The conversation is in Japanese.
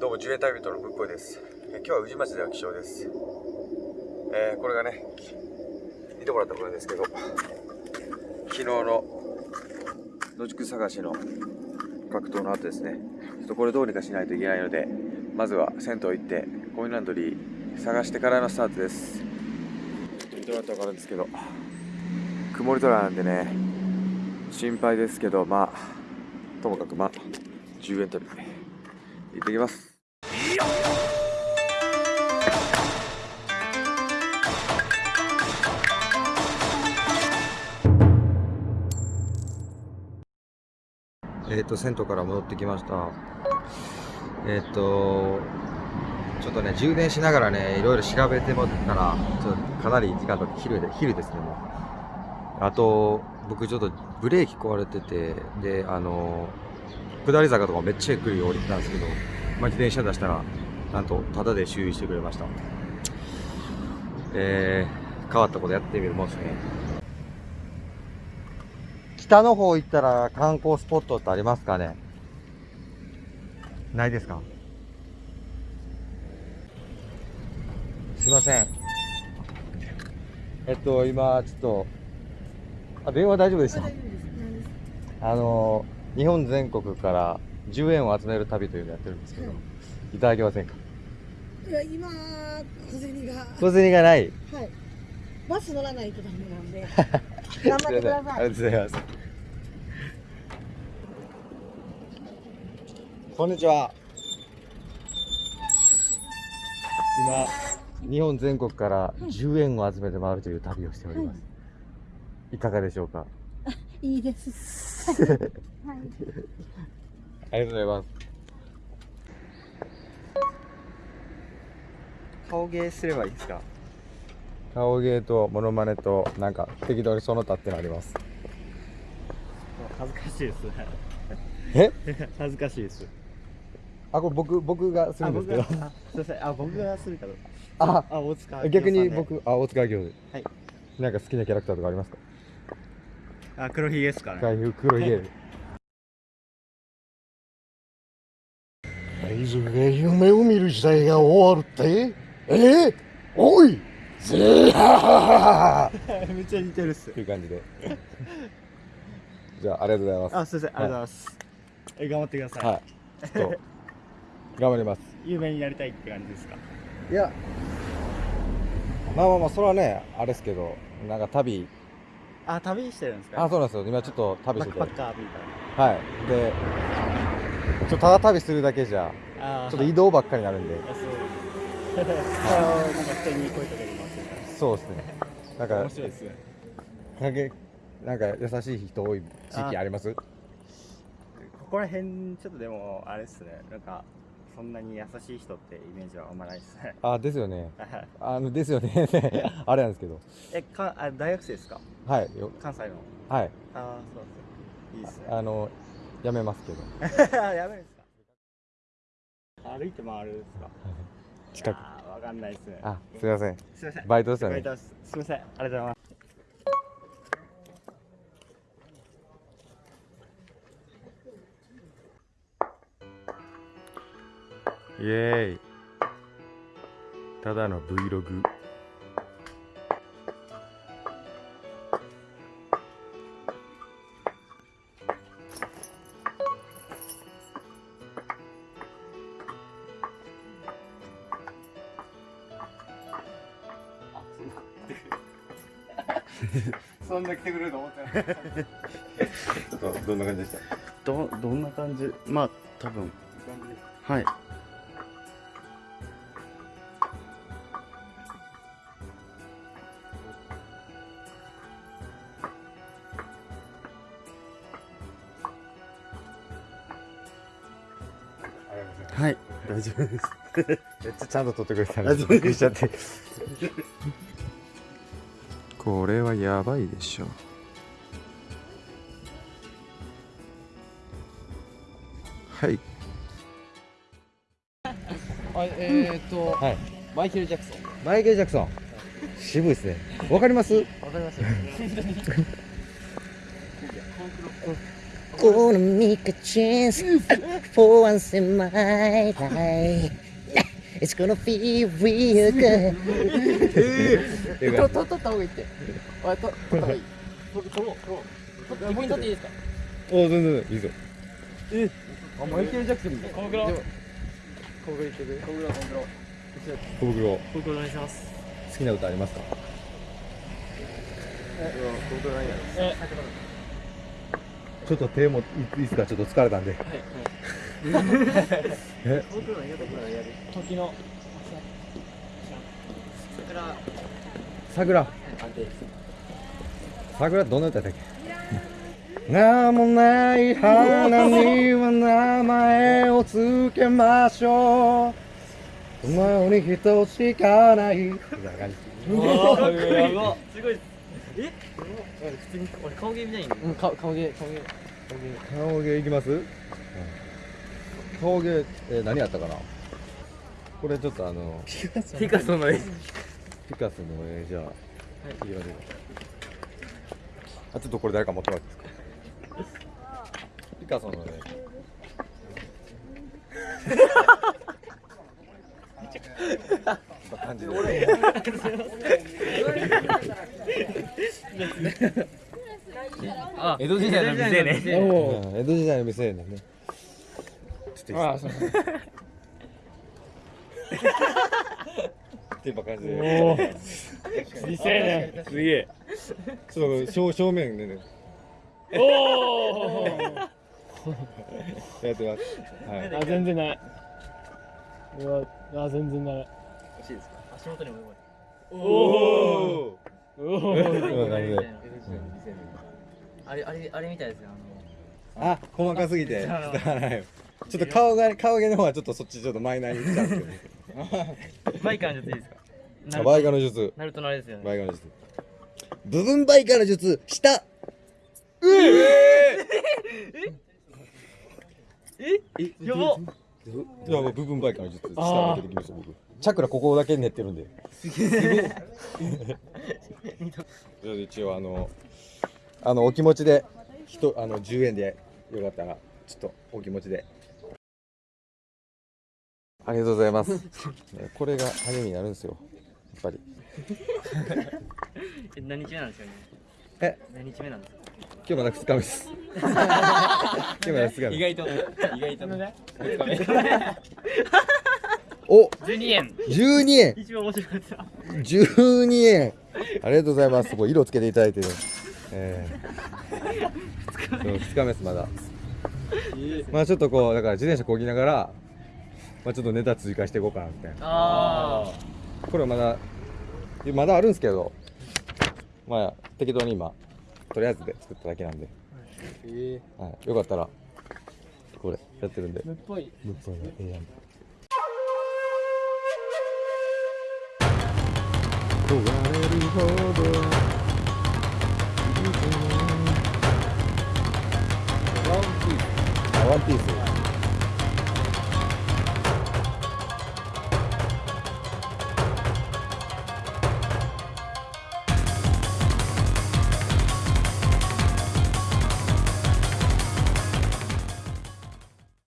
どうも10円旅人のぶっこいです、今日は宇治町での気象です、えーこれがね見てもらったことですけど昨日の野宿探しの格闘の後ですね。ちょっとこれどうにかしないといけないのでまずは銭湯行ってコインランドリー探してからのスタートです。ちょっと見てもらったら分かるんですけど曇り空なんでね心配ですけどまあともかくまあ10円旅行ってきます。えっ、と銭湯から戻ってきました。えっ、とちょっとね充電しながらねいろいろ調べてもったらちょっとかなり時間とって昼で昼ですねもう。あと僕ちょっとブレーキ壊れててであの下り坂とかめっちゃゆっくり降りてたんですけど、まあ、自転車出したらなんとタダで修理してくれました。えー、変わったことやってみるもんですね。北の方行ったら観光スポットってありますかね？ないですか？すいません。えっと今ちょっとあ電話大丈夫でした？あの日本全国から10円を集める旅というのをやってるんですけど、はいいただけませんか？いや、今、小銭が。小銭がないはい。バス乗らないとダメなんで。頑張ってくだあさい。りがとうございますこんにちは今日本全国から10円を集めて回るという旅をしております、い、かがでしょうか？いいです。はい。ありがとうございます。顔芸すればいいですか？顔芸とモノマネとなんか適当にその他ってのあります。恥ずかしいですね。え？恥ずかしいです。あこれ僕僕がするあんですけど。すいません。あ僕がするかど。うかああ大塚逆に僕あ大塚明夫。はい。なんか好きなキャラクターとかありますか？あ黒ひげですかね。回復黒いゲーム大豆が夢を見る時代が終わるって？え？ー、おい！ぜーは めっちゃ似てるっす。という感じで。じゃあありがとうございます。あすいません。ありがとうございます。え頑張ってください、はい。ちょっと頑張ります。有名になりたいって感じですか？いや。まあまあまあそれはねあれですけどなんか旅。あ旅してるんですか？あそうなんですよ。今ちょっと旅バックしててパッカーみたいはい。でちょっとただ旅するだけじゃちょっと移動ばっかりになるんで。あそう。ですね。なんか面白いですね。なんか優しい人多い地域あります？ここら辺ちょっとでもあれですね。なんかそんなに優しい人ってイメージはあんまないですね。あですよね。あのですよね。あれなんですけど。えかあ大学生ですか？はい。よ関西の。はい。ああそうそういいですね。あのやめますけど。やめるんですか？歩いて回るんですか？近く。わかんないですね。あすいません。すいません。バイトですよねバイトです。すいません。ありがとうございます。イエーイ。ただの Vlog そんな来てくれると思ってないちょっとどんな感じでした？どどんな感じ？まあ多分。はい。はい。大丈夫です。めっちゃちゃんと撮ってくれたんあそう。でびっくりしちゃってこれはやばいでしょ。はい。あえー、っと、はい。マイケル・ジャクソン。マイケル・ジャクソン。渋いですね。わかります？わかりますよ。gonna make a chance for once in my life. It's gonna feel real good. とと取った方がいいってあと取った方がいい取取ろう取ろう取って一本取っていいですかお全然いいぞあマイケル・ジャクソンみたい小袋小袋いってく小袋小袋小袋小袋お願いします好きな歌ありますかちょっと手もいいですかちょっと疲れたんでえ時の。桜。桜。どんな歌だっけ？名もない花には名前をつけましょう。お前に人しかない。みたい。な感じすごい。え？普通に俺顔芸みたいにうん顔顔芸顔芸。顔芸いきます、顔芸、えー何やったかな？これちょっとあのピカソの絵。ピカソの絵。じゃあ、はい、いきますよあちょっとこれ誰か持ってもらっていいですか？ピカソの絵。感じであ江戸時代の店ね。うん江戸時代の店ね。ちょっといいですか？っていう感じで。未成年すげえ。ちょっと正正面でね。おおやってます。はい。あ全然ない。うわあ全然ない。欲しいですか？足元にもおおおおあれあれあれみたいですよ。あの。あ細かすぎて。ちょっと顔が顔毛の方はちょっとそっちちょっとマイナーに来たんですけバイカーの術いいですか？どバイカの術。ナルトのあれですよね。バイカの術。部分バイカの術下やばいやもう部分バイカの術下開けてきました僕。チャクラここだけ練ってるんで。じゃあ一応あのあのお気持ちで人あの10円でよかったらちょっとお気持ちでありがとうございます。ねこれが励みになるんですよ。やっぱり。え何日目なんですかね？え？何日目なんですか？今日まだ2日目です。今日まだ2日目。意外と意外とね。お！12円。12円。一番面白かった。12円。ありがとうございます。こう色つけていただいてね。えー、2日目。ですまだ。まあちょっとこうだから自転車こぎながらまあちょっとネタ追加していこうかなみたいな。あこれはまだまだあるんですけどまあ適当に今とりあえずで作っただけなんで、はい、よかったらこれやってるんで。っぽい。ぶっぽいのええやんれるほどワンピースあワンピース